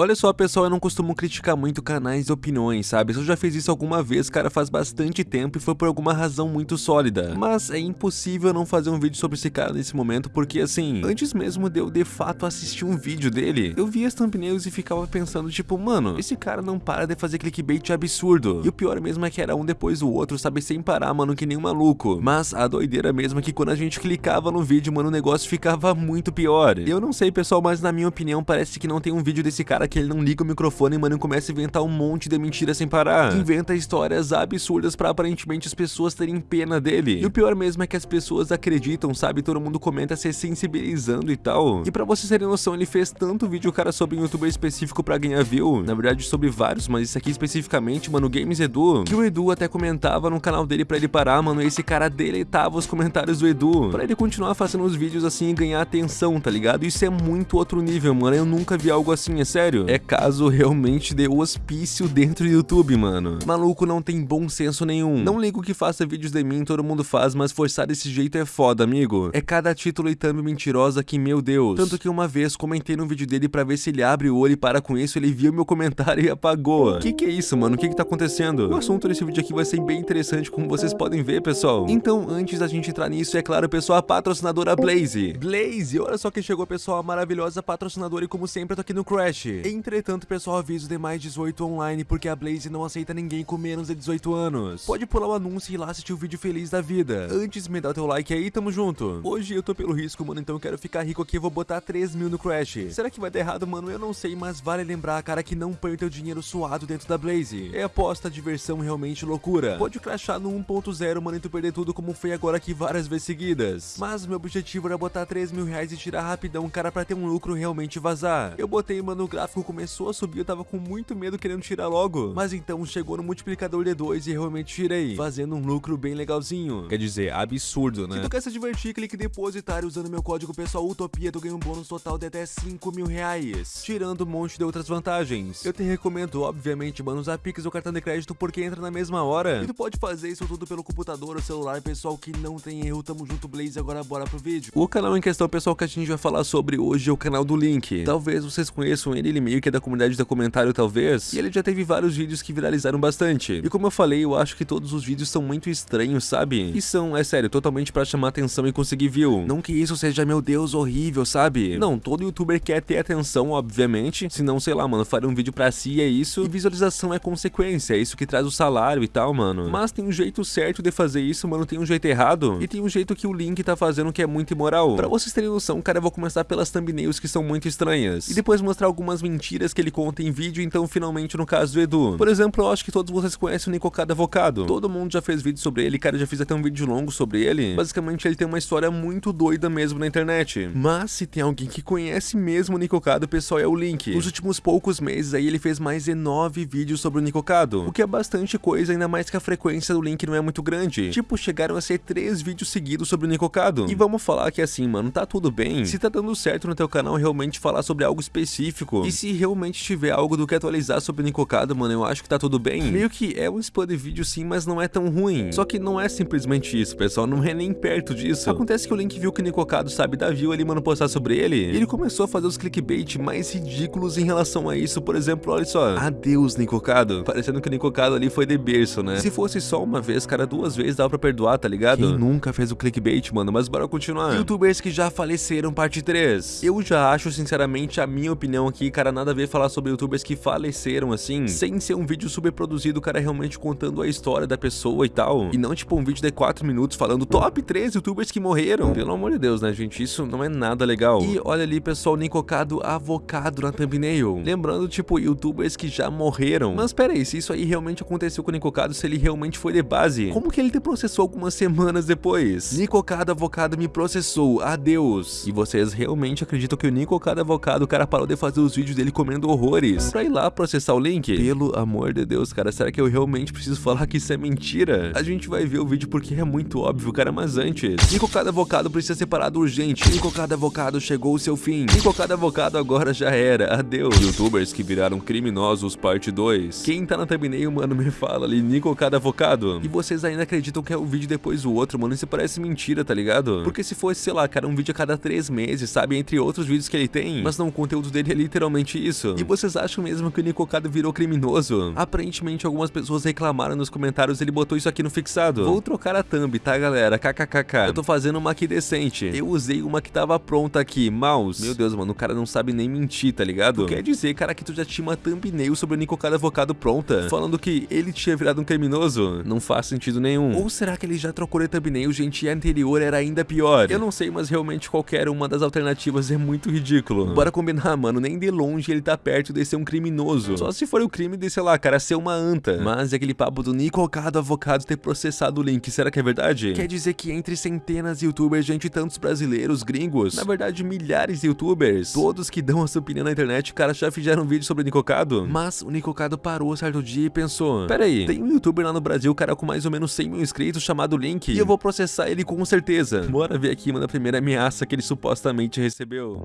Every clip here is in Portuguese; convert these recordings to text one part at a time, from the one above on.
Olha só, pessoal, eu não costumo criticar muito canais e opiniões, sabe? Eu já fiz isso alguma vez, cara, faz bastante tempo e foi por alguma razão muito sólida. Mas é impossível não fazer um vídeo sobre esse cara nesse momento, porque assim, antes mesmo de eu de fato assistir um vídeo dele, eu via as thumbnails e ficava pensando, tipo, mano, esse cara não para de fazer clickbait absurdo. E o pior mesmo é que era um depois do outro, sabe? Sem parar, mano, que nem um maluco. Mas a doideira mesmo é que quando a gente clicava no vídeo, mano, o negócio ficava muito pior. Eu não sei, pessoal, mas na minha opinião, parece que não tem um vídeo desse cara que ele não liga o microfone, mano, e começa a inventar um monte de mentira sem parar. Inventa histórias absurdas pra aparentemente as pessoas terem pena dele. E o pior mesmo é que as pessoas acreditam, sabe? Todo mundo comenta se sensibilizando e tal. E pra vocês terem noção, ele fez tanto vídeo, cara, sobre um youtuber específico pra ganhar view. Na verdade, sobre vários, mas isso aqui especificamente, mano, Games Edu. Que o Edu até comentava no canal dele pra ele parar, mano, e esse cara deletava os comentários do Edu. Pra ele continuar fazendo os vídeos assim e ganhar atenção, tá ligado? Isso é muito outro nível, mano. Eu nunca vi algo assim, é sério. É caso realmente de hospício dentro do YouTube, mano. Maluco não tem bom senso nenhum. Não ligo que faça vídeos de mim, todo mundo faz, mas forçar desse jeito é foda, amigo. É cada título e thumb mentirosa que, meu Deus. Tanto que uma vez comentei no vídeo dele pra ver se ele abre o olho e para com isso, ele viu meu comentário e apagou. Que que é isso, mano? O que que tá acontecendo? O assunto desse vídeo aqui vai ser bem interessante, como vocês podem ver, pessoal. Então, antes da gente entrar nisso, é claro, pessoal, a patrocinadora Blaze. Blaze, olha só quem chegou, pessoal, a maravilhosa patrocinadora e como sempre, eu tô aqui no Crash. Entretanto, pessoal, aviso de mais 18 online, porque a Blaze não aceita ninguém com menos de 18 anos. Pode pular o anúncio e ir lá assistir o vídeo feliz da vida. Antes, me dá o teu like aí, tamo junto. Hoje eu tô pelo risco, mano, então eu quero ficar rico aqui, vou botar 3 mil no Crash. Será que vai dar errado, mano? Eu não sei, mas vale lembrar, cara, que não põe o teu dinheiro suado dentro da Blaze. É aposta, diversão, realmente loucura. Pode crashar no 1.0, mano, e tu perder tudo como foi agora aqui várias vezes seguidas. Mas meu objetivo era botar 3 mil reais e tirar rapidão, cara, pra ter um lucro realmente vazar. Eu botei, mano, o gráfico começou a subir, eu tava com muito medo querendo tirar logo. Mas então chegou no multiplicador de 2 e realmente tirei, fazendo um lucro bem legalzinho. Quer dizer, absurdo, né? Se tu quer se divertir, clique depositar usando meu código pessoal Utopia, tu ganha um bônus total de até 5 mil reais, tirando um monte de outras vantagens. Eu te recomendo, obviamente, mano, usar Pix ou cartão de crédito porque entra na mesma hora. E tu pode fazer isso tudo pelo computador ou celular, pessoal, que não tem erro. Tamo junto, Blaze, agora bora pro vídeo. O canal em questão, pessoal, que a gente vai falar sobre hoje é o canal do Link. Talvez vocês conheçam ele, ele meio que é da comunidade da comentário, talvez. E ele já teve vários vídeos que viralizaram bastante. E como eu falei, eu acho que todos os vídeos são muito estranhos, sabe? E são, é sério, totalmente pra chamar atenção e conseguir view. Não que isso seja, meu Deus, horrível, sabe? Não, todo youtuber quer ter atenção, obviamente. Senão, sei lá, mano, faria um vídeo pra si é isso. E visualização é consequência, é isso que traz o salário e tal, mano. Mas tem um jeito certo de fazer isso, mano, tem um jeito errado. E tem um jeito que o Link tá fazendo que é muito imoral. Pra vocês terem noção, cara, eu vou começar pelas thumbnails que são muito estranhas. E depois mostrar algumas mentiras que ele conta em vídeo, então finalmente no caso do Edu. Por exemplo, eu acho que todos vocês conhecem o Nicocado Avocado. Todo mundo já fez vídeo sobre ele, cara, já fiz até um vídeo longo sobre ele. Basicamente, ele tem uma história muito doida mesmo na internet. Mas se tem alguém que conhece mesmo o Nicocado, pessoal, é o Link. Nos últimos poucos meses aí, ele fez mais de 9 vídeos sobre o Nicocado, o que é bastante coisa, ainda mais que a frequência do Link não é muito grande. Tipo, chegaram a ser 3 vídeos seguidos sobre o Nicocado. E vamos falar que assim, mano, tá tudo bem. Se tá dando certo no teu canal realmente falar sobre algo específico, e se realmente tiver algo do que atualizar sobre o Nicocado, mano, eu acho que tá tudo bem. Meio que é um spam de vídeo sim, mas não é tão ruim. Só que não é simplesmente isso, pessoal, não é nem perto disso. Acontece que o Link viu que o Nicocado sabe da view ali, mano, postar sobre ele, e ele começou a fazer os clickbait mais ridículos em relação a isso. Por exemplo, olha só, adeus Nicocado, parecendo que o Nicocado ali foi de berço, né? Se fosse só uma vez, cara, duas vezes dava pra perdoar, tá ligado? Quem nunca fez o clickbait, mano, mas bora continuar. Youtubers que já faleceram, parte 3. Eu já acho, sinceramente, a minha opinião aqui, cara, nada a ver falar sobre youtubers que faleceram assim, sem ser um vídeo super produzido, cara, realmente contando a história da pessoa e tal. E não tipo um vídeo de 4 minutos falando top 3 youtubers que morreram. Pelo amor de Deus, né, gente? Isso não é nada legal. E olha ali, pessoal, Nicocado avocado na thumbnail. Lembrando, tipo, youtubers que já morreram. Mas pera aí, se isso aí realmente aconteceu com o Nicocado, se ele realmente foi de base, como que ele te processou algumas semanas depois? Nicocado avocado me processou, adeus. E vocês realmente acreditam que o Nicocado avocado, o cara parou de fazer os vídeos dele comendo horrores pra ir lá processar o Link? Pelo amor de Deus, cara, será que eu realmente preciso falar que isso é mentira? A gente vai ver o vídeo porque é muito óbvio, cara, mas antes. Nicocado avocado precisa ser parado urgente. Nicocado avocado chegou o seu fim. Nicocado avocado agora já era, adeus. Youtubers que viraram criminosos, parte 2. Quem tá na thumbnail, mano, me fala ali, Nicocado avocado. E vocês ainda acreditam que é um vídeo depois do outro, mano, isso parece mentira, tá ligado? Porque se fosse, sei lá, cara, um vídeo a cada 3 meses, sabe, entre outros vídeos que ele tem, mas não, o conteúdo dele é literalmente exatamente isso. E vocês acham mesmo que o Nicocado virou criminoso? Aparentemente algumas pessoas reclamaram nos comentários ele botou isso aqui no fixado. Vou trocar a thumb, tá galera? KKKK. Eu tô fazendo uma aqui decente. Eu usei uma que tava pronta aqui, mouse. Meu Deus, mano, o cara não sabe nem mentir, tá ligado? Tu quer dizer, cara, que tu já tinha uma thumbnail sobre o Nicocado Avocado pronta, falando que ele tinha virado um criminoso? Não faz sentido nenhum. Ou será que ele já trocou de thumbnail, gente, e a anterior era ainda pior? Eu não sei, mas realmente qualquer uma das alternativas é muito ridículo. Bora combinar, mano, nem de longe ele tá perto de ser um criminoso. Só se for o crime de, sei lá, cara, ser uma anta. Mas é aquele papo do Nicocado Avocado ter processado o link, será que é verdade? Quer dizer que entre centenas de youtubers, gente, tantos brasileiros, gringos, na verdade milhares de youtubers, todos que dão a sua opinião na internet, cara, já fizeram um vídeo sobre o Nicocado? Mas o Nicocado parou certo dia e pensou, pera aí, tem um youtuber lá no Brasil, cara, com mais ou menos 100 mil inscritos, chamado Link, e eu vou processar ele com certeza. Bora ver aqui uma da primeira ameaça que ele supostamente recebeu.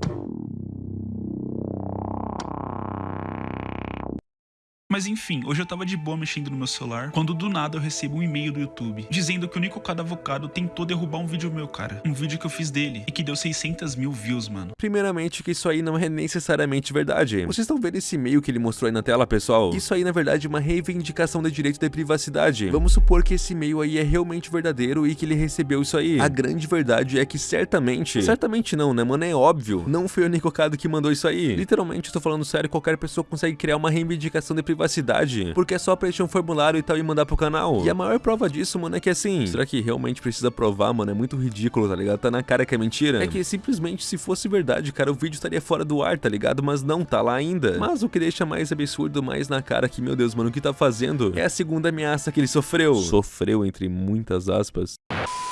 Mas enfim, hoje eu tava de boa mexendo no meu celular, quando do nada eu recebo um e-mail do YouTube, dizendo que o Nico Cada Avocado tentou derrubar um vídeo meu, cara. Um vídeo que eu fiz dele, e que deu 600 mil views, mano. Primeiramente que isso aí não é necessariamente verdade. Vocês estão vendo esse e-mail que ele mostrou aí na tela, pessoal? Isso aí, na verdade, é uma reivindicação de direito de privacidade. Vamos supor que esse e-mail aí é realmente verdadeiro e que ele recebeu isso aí. A grande verdade é que certamente... Certamente não, né, mano? É óbvio. Não foi o Nicocado que mandou isso aí. Literalmente, estou falando sério, qualquer pessoa consegue criar uma reivindicação de privacidade privacidade, porque é só preencher um formulário e tal e mandar pro canal. E a maior prova disso, mano, é que assim, será que realmente precisa provar, mano? É muito ridículo, tá ligado? Tá na cara que é mentira. É que simplesmente se fosse verdade, cara, o vídeo estaria fora do ar, tá ligado? Mas não, tá lá ainda. Mas o que deixa mais absurdo, mais na cara que, meu Deus, mano, o que tá fazendo é a segunda ameaça que ele sofreu. Sofreu, entre muitas aspas.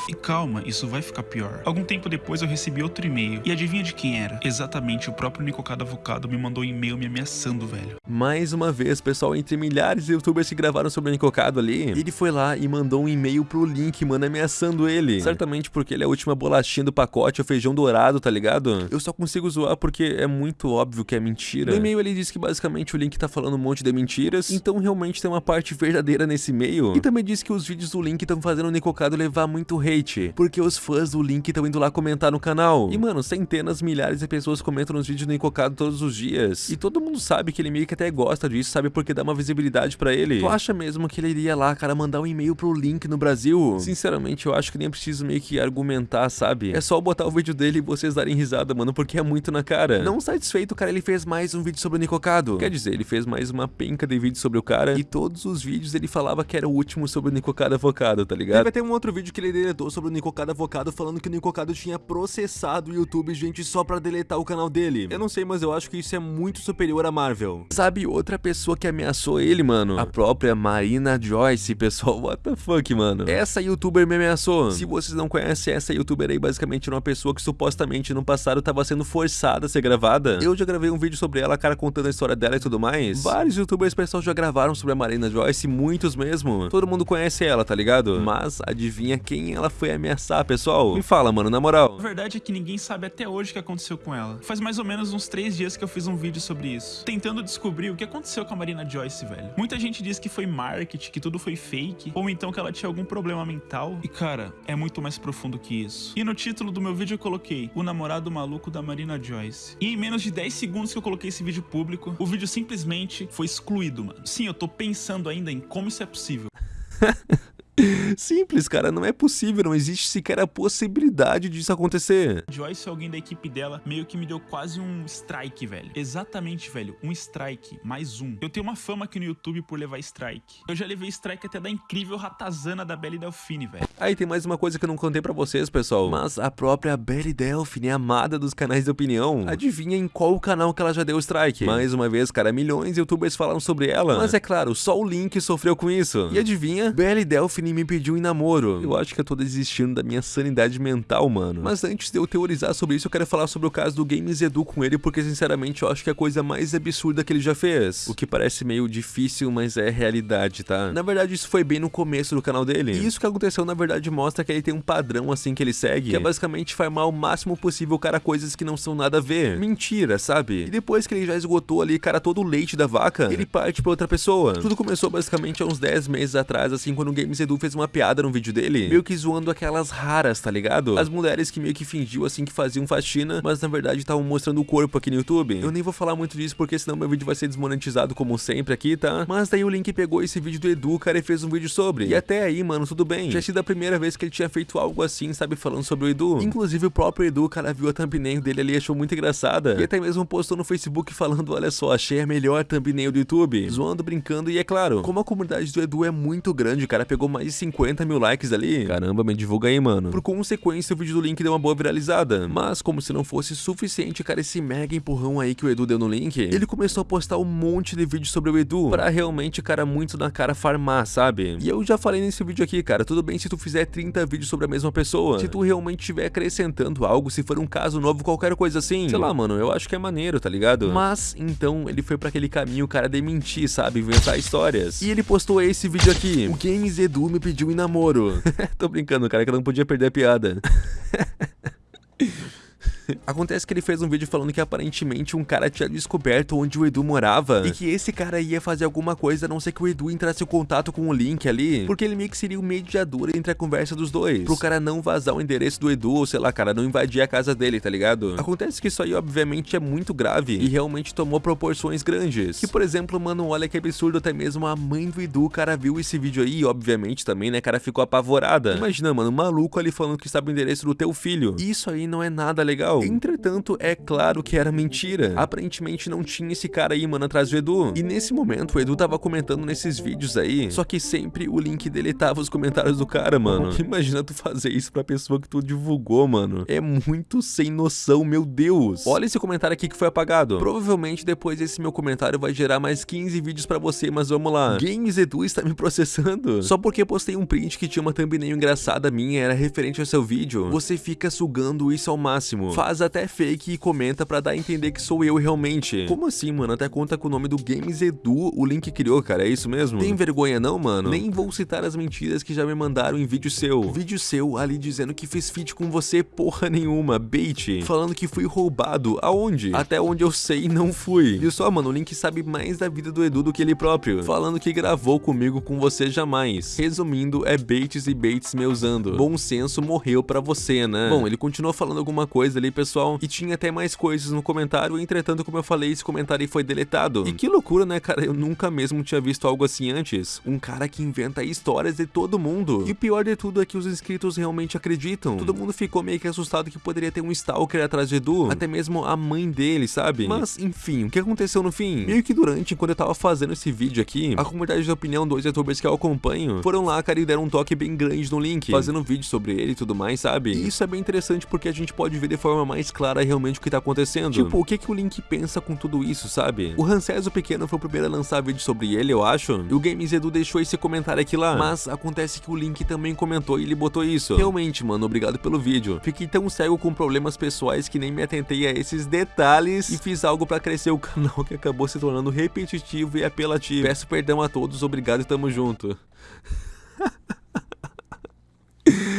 E calma, isso vai ficar pior. Algum tempo depois eu recebi outro e-mail. E adivinha de quem era? Exatamente, o próprio Nicocado Avocado me mandou um e-mail me ameaçando, velho. Mais uma vez, pessoal, entre milhares de youtubers que gravaram sobre o Nicocado ali, ele foi lá e mandou um e-mail pro Link, mano, ameaçando ele. Certamente porque ele é a última bolachinha do pacote, o feijão dourado, tá ligado? Eu só consigo zoar porque é muito óbvio que é mentira. No e-mail ele diz que basicamente o Link tá falando um monte de mentiras, então realmente tem uma parte verdadeira nesse e-mail. E também diz que os vídeos do Link estão fazendo o Nicocado levar muito hate hate, porque os fãs do Link estão indo lá comentar no canal. E mano, centenas, milhares de pessoas comentam nos vídeos do Encocado todos os dias. E todo mundo sabe que ele meio que até gosta disso, sabe? Porque dá uma visibilidade pra ele. Tu acha mesmo que ele iria lá, cara, mandar um e-mail pro Link no Brasil? Sinceramente, eu acho que nem preciso meio que argumentar, sabe? É só botar o vídeo dele e vocês darem risada, mano, porque é muito na cara. Não satisfeito, cara, ele fez mais um vídeo sobre o Nicocado. Quer dizer, ele fez mais uma penca de vídeos sobre o cara e todos os vídeos ele falava que era o último sobre o Nicocado Avocado, tá ligado? Teve até um outro vídeo que ele deletou sobre o Nicocado Avocado falando que o Nicocado tinha processado o YouTube, gente, só pra deletar o canal dele. Eu não sei, mas eu acho que isso é muito superior a Marvel. Sabe outra pessoa que ameaçou ele, mano? A própria Marina Joyce, pessoal. What the fuck, mano? Essa youtuber me ameaçou. Se vocês não conhecem essa youtuber aí, basicamente era uma pessoa que supostamente no passado tava sendo forçada a ser gravada. Eu já gravei um vídeo sobre ela, cara, contando a história dela e tudo mais. Vários youtubers, pessoal, já gravaram sobre a Marina Joyce, muitos mesmo. Todo mundo conhece ela, tá ligado? Mas adivinha quem ela foi ameaçar, pessoal? Me fala, mano, na moral. A verdade é que ninguém sabe até hoje o que aconteceu com ela. Faz mais ou menos uns três dias que eu fiz um vídeo sobre isso, tentando descobrir o que aconteceu com a Marina Joyce, velho. Muita gente diz que foi marketing, que tudo foi fake, ou então que ela tinha algum problema mental. E cara, é muito mais profundo que isso. E no título do meu vídeo eu coloquei o namorado maluco da Marina Joyce. E em menos de 10 segundos que eu coloquei esse vídeo público, o vídeo simplesmente foi excluído, mano. Sim, eu tô pensando ainda em como isso é possível. Simples, cara, não é possível, não existe sequer a possibilidade disso acontecer. Joyce, alguém da equipe dela, meio que me deu quase um strike, velho. Exatamente, velho, um strike, mais um. Eu tenho uma fama aqui no YouTube por levar strike. Eu já levei strike até da incrível ratazana da Belly Delfine, velho. Aí tem mais uma coisa que eu não contei pra vocês, pessoal. Mas a própria Belly Delfine, amada dos canais de opinião, adivinha em qual canal que ela já deu strike? Mais uma vez, cara, milhões de youtubers falaram sobre ela. Mas é claro, só o Link sofreu com isso. E adivinha? Belly Delfine me pediu em namoro. Eu acho que eu tô desistindo da minha sanidade mental, mano. Mas antes de eu teorizar sobre isso, eu quero falar sobre o caso do Games Edu com ele, porque sinceramente eu acho que é a coisa mais absurda que ele já fez. O que parece meio difícil, mas é realidade, tá? Na verdade, isso foi bem no começo do canal dele. E isso que aconteceu, na verdade, mostra que ele tem um padrão assim que ele segue, que é basicamente farmar o máximo possível, cara, coisas que não são nada a ver. Mentira, sabe? E depois que ele já esgotou ali, cara, todo o leite da vaca, ele parte pra outra pessoa. Tudo começou basicamente há uns 10 meses atrás, assim, quando o Games Edu Edu fez uma piada no vídeo dele, meio que zoando aquelas raras, tá ligado? As mulheres que meio que fingiu assim que faziam faxina, mas na verdade estavam mostrando o corpo aqui no YouTube. Eu nem vou falar muito disso porque senão meu vídeo vai ser desmonetizado como sempre aqui, tá? Mas daí o Link pegou esse vídeo do Edu, cara, e fez um vídeo sobre. E até aí, mano, tudo bem. Tinha sido a primeira vez que ele tinha feito algo assim, sabe, falando sobre o Edu. Inclusive o próprio Edu, cara, viu a thumbnail dele ali e achou muito engraçada. E até mesmo postou no Facebook falando, olha só, achei a melhor thumbnail do YouTube. Zoando, brincando e é claro, como a comunidade do Edu é muito grande, cara, pegou mais de 50 mil likes ali. Caramba, me divulga aí, mano. Por consequência, o vídeo do Link deu uma boa viralizada. Mas como se não fosse suficiente, cara, esse mega empurrão aí que o Edu deu no Link, ele começou a postar um monte de vídeos sobre o Edu, pra realmente, cara, muito na cara farmar, sabe? E eu já falei nesse vídeo aqui, cara, tudo bem se tu fizer 30 vídeos sobre a mesma pessoa, se tu realmente estiver acrescentando algo, se for um caso novo, qualquer coisa assim, sei lá, mano, eu acho que é maneiro, tá ligado? Mas, então, ele foi pra aquele caminho, cara, de mentir, sabe? Inventar histórias. E ele postou esse vídeo aqui, o Games Edu me pediu em namoro. Tô brincando, cara, que eu não podia perder a piada. Acontece que ele fez um vídeo falando que aparentemente um cara tinha descoberto onde o Edu morava e que esse cara ia fazer alguma coisa a não ser que o Edu entrasse em contato com o Link ali, porque ele meio que seria o mediador entre a conversa dos dois, pro cara não vazar o endereço do Edu ou sei lá, cara, não invadir a casa dele, tá ligado? Acontece que isso aí obviamente é muito grave e realmente tomou proporções grandes. Que por exemplo, mano, olha que absurdo, até mesmo a mãe do Edu, cara, viu esse vídeo aí obviamente também, né, cara, ficou apavorada. Imagina, mano, um maluco ali falando que sabe o endereço do teu filho. Isso aí não é nada legal. Entretanto, é claro que era mentira. Aparentemente não tinha esse cara aí, mano, atrás do Edu. E nesse momento, o Edu tava comentando nesses vídeos aí, só que sempre o link deletava os comentários do cara, mano. Imagina tu fazer isso pra pessoa que tu divulgou, mano. É muito sem noção, meu Deus. Olha esse comentário aqui que foi apagado. Provavelmente depois esse meu comentário vai gerar mais 15 vídeos pra você, mas vamos lá. Games Edu está me processando. Só porque postei um print que tinha uma thumbnail engraçada minha, era referente ao seu vídeo. Você fica sugando isso ao máximo. Faz até fake e comenta pra dar a entender que sou eu realmente. Como assim, mano? Até conta com o nome do Games Edu, o link criou, cara, é isso mesmo? Tem vergonha não, mano? Nem vou citar as mentiras que já me mandaram em vídeo seu. Vídeo seu ali dizendo que fez feat com você porra nenhuma, bait. Falando que fui roubado, aonde? Até onde eu sei, não fui. Viu só, mano, o Link sabe mais da vida do Edu do que ele próprio. Falando que gravou comigo com você jamais. Resumindo, é baits e baits me usando. Bom senso morreu pra você, né? Bom, ele continuou falando alguma coisa ali, pessoal, e tinha até mais coisas no comentário, entretanto, como eu falei, esse comentário foi deletado. E que loucura, né, cara? Eu nunca mesmo tinha visto algo assim antes. Um cara que inventa histórias de todo mundo. E o pior de tudo é que os inscritos realmente acreditam. Todo mundo ficou meio que assustado que poderia ter um stalker atrás de Edu, até mesmo a mãe dele, sabe? Mas, enfim, o que aconteceu no fim? Meio que durante, quando eu tava fazendo esse vídeo aqui, a comunidade de opinião dos youtubers que eu acompanho foram lá, cara, e deram um toque bem grande no link, fazendo um vídeo sobre ele e tudo mais, sabe? E isso é bem interessante porque a gente pode ver de forma mais clara realmente o que tá acontecendo. Tipo, o que que o Link pensa com tudo isso, sabe? O Ranceso Pequeno foi o primeiro a lançar vídeo sobre ele, eu acho, e o Games Edu deixou esse comentário aqui lá, mas acontece que o Link também comentou e ele botou isso. Realmente, mano, obrigado pelo vídeo. Fiquei tão cego com problemas pessoais que nem me atentei a esses detalhes e fiz algo pra crescer o canal que acabou se tornando repetitivo e apelativo. Peço perdão a todos, obrigado e tamo junto.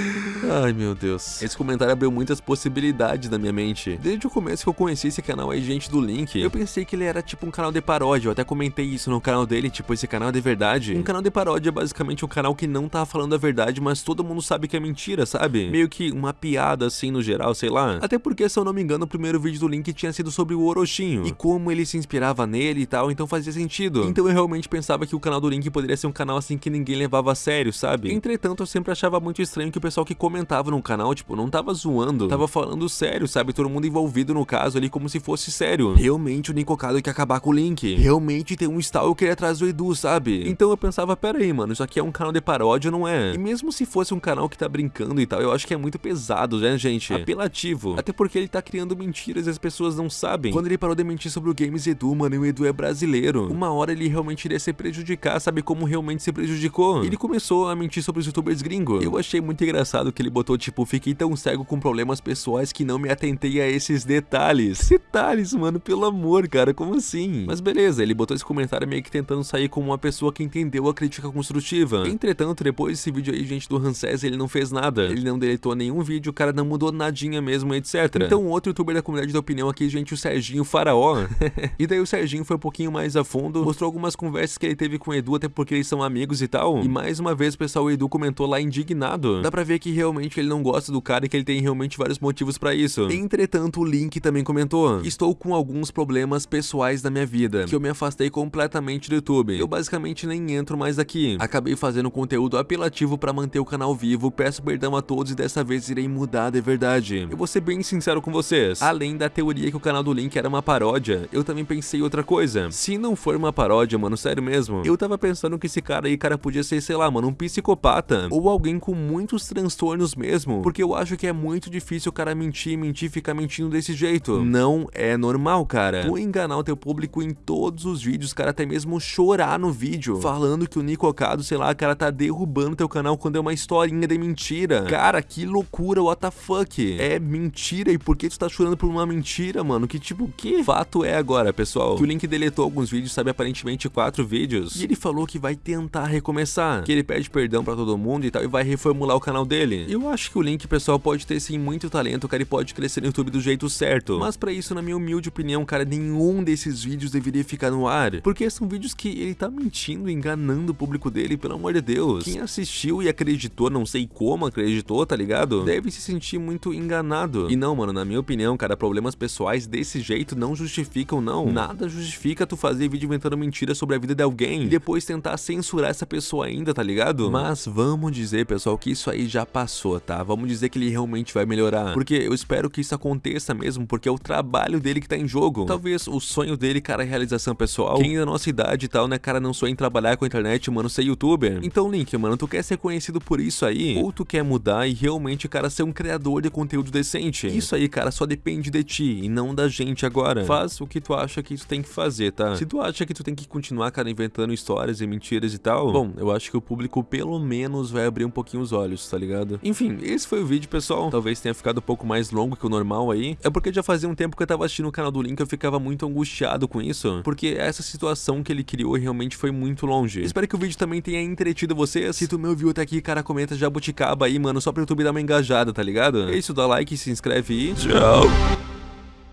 Ai meu Deus. Esse comentário abriu muitas possibilidades na minha mente. Desde o começo que eu conheci esse canal aí, gente do Link, eu pensei que ele era tipo um canal de paródia. Eu até comentei isso no canal dele, tipo, esse canal é de verdade. Um canal de paródia é basicamente um canal que não tá falando a verdade, mas todo mundo sabe que é mentira, sabe? Meio que uma piada assim no geral, sei lá. Até porque, se eu não me engano, o primeiro vídeo do Link tinha sido sobre o Orochinho. E como ele se inspirava nele e tal, então fazia sentido. Então eu realmente pensava que o canal do Link poderia ser um canal assim que ninguém levava a sério, sabe? Entretanto, eu sempre achava muito estranho que o pessoal que comentava no canal, tipo, não tava zoando, tava falando sério, sabe? Todo mundo envolvido no caso ali como se fosse sério. Realmente o Nicocado quer acabar com o Link. Realmente tem um stalker atrás do Edu, sabe? Então eu pensava, pera aí, mano, isso aqui é um canal de paródia, não é? E mesmo se fosse um canal que tá brincando e tal, eu acho que é muito pesado, né, gente? Apelativo. Até porque ele tá criando mentiras e as pessoas não sabem. Quando ele parou de mentir sobre o Games Edu, mano, e o Edu é brasileiro. Uma hora ele realmente iria se prejudicar, sabe como realmente se prejudicou? Ele começou a mentir sobre os youtubers gringos. Eu achei muito engraçado que ele botou tipo, fiquei tão cego com problemas pessoais que não me atentei a esses detalhes. Detalhes, mano, pelo amor, cara, como assim? Mas beleza, ele botou esse comentário meio que tentando sair como uma pessoa que entendeu a crítica construtiva. Entretanto, depois desse vídeo aí, gente, do Ramsés, ele não fez nada. Ele não deletou nenhum vídeo, o cara não mudou nadinha mesmo, etc. Então, outro youtuber da comunidade da opinião aqui, gente, o Serginho Faraó. e daí o Serginho foi um pouquinho mais a fundo, mostrou algumas conversas que ele teve com o Edu, até porque eles são amigos e tal. E mais uma vez, pessoal, o Edu comentou lá indignado. Dá pra ver que realmente ele não gosta do cara e que ele tem realmente vários motivos pra isso. Entretanto, o Link também comentou: Estou com alguns problemas pessoais na minha vida, que eu me afastei completamente do YouTube. Eu basicamente nem entro mais aqui. Acabei fazendo conteúdo apelativo pra manter o canal vivo, peço perdão a todos e dessa vez irei mudar de verdade. Eu vou ser bem sincero com vocês. Além da teoria que o canal do Link era uma paródia, eu também pensei outra coisa. Se não for uma paródia, mano, sério mesmo, eu tava pensando que esse cara aí, cara, podia ser, sei lá, mano, um psicopata. Ou alguém com muitos transtornos mesmo. Porque eu acho que é muito difícil o cara mentir, mentir, ficar mentindo desse jeito. Não é normal, cara. Tu enganar o teu público em todos os vídeos, cara, até mesmo chorar no vídeo, falando que o Nicocado, sei lá, cara, tá derrubando teu canal quando é uma historinha de mentira. Cara, que loucura, what the fuck? É mentira, e por que tu tá chorando por uma mentira, mano? Que tipo, que fato é agora, pessoal? Que o Link deletou alguns vídeos, sabe, aparentemente quatro vídeos, e ele falou que vai tentar recomeçar, que ele pede perdão pra todo mundo e tal, e vai reformular o canal dele. Eu acho que o Link, pessoal, pode ter sim muito talento, cara, e pode crescer no YouTube do jeito certo. Mas pra isso, na minha humilde opinião, cara, nenhum desses vídeos deveria ficar no ar, porque são vídeos que ele tá mentindo, enganando o público dele, pelo amor de Deus. Quem assistiu e acreditou, não sei como acreditou, tá ligado? Deve se sentir muito enganado. E não, mano, na minha opinião, cara, problemas pessoais desse jeito não justificam, não. Nada justifica tu fazer vídeo inventando mentiras sobre a vida de alguém e depois tentar censurar essa pessoa ainda, tá ligado? Mas vamos dizer, pessoal, que isso aí já passou, tá? Vamos dizer que ele realmente vai melhorar. Porque eu espero que isso aconteça mesmo, porque é o trabalho dele que tá em jogo. Talvez o sonho dele, cara, é realização pessoal. Quem da nossa idade e tal, né, cara, não sonha em trabalhar com a internet, mano, ser youtuber. Então, Link, mano, tu quer ser conhecido por isso aí? Ou tu quer mudar e realmente, cara, ser um criador de conteúdo decente? Isso aí, cara, só depende de ti e não da gente agora. Faz o que tu acha que tu tem que fazer, tá? Se tu acha que tu tem que continuar, cara, inventando histórias e mentiras e tal, bom, eu acho que o público pelo menos vai abrir um pouquinho os olhos, tá ligado? Enfim, esse foi o vídeo, pessoal. Talvez tenha ficado um pouco mais longo que o normal aí. É porque já fazia um tempo que eu tava assistindo o canal do Link, eu ficava muito angustiado com isso, porque essa situação que ele criou realmente foi muito longe. Espero que o vídeo também tenha entretido vocês. Se tu me ouviu até aqui, cara, comenta jabuticaba aí, mano, só pro YouTube dar uma engajada, tá ligado? É isso, dá like, se inscreve e tchau!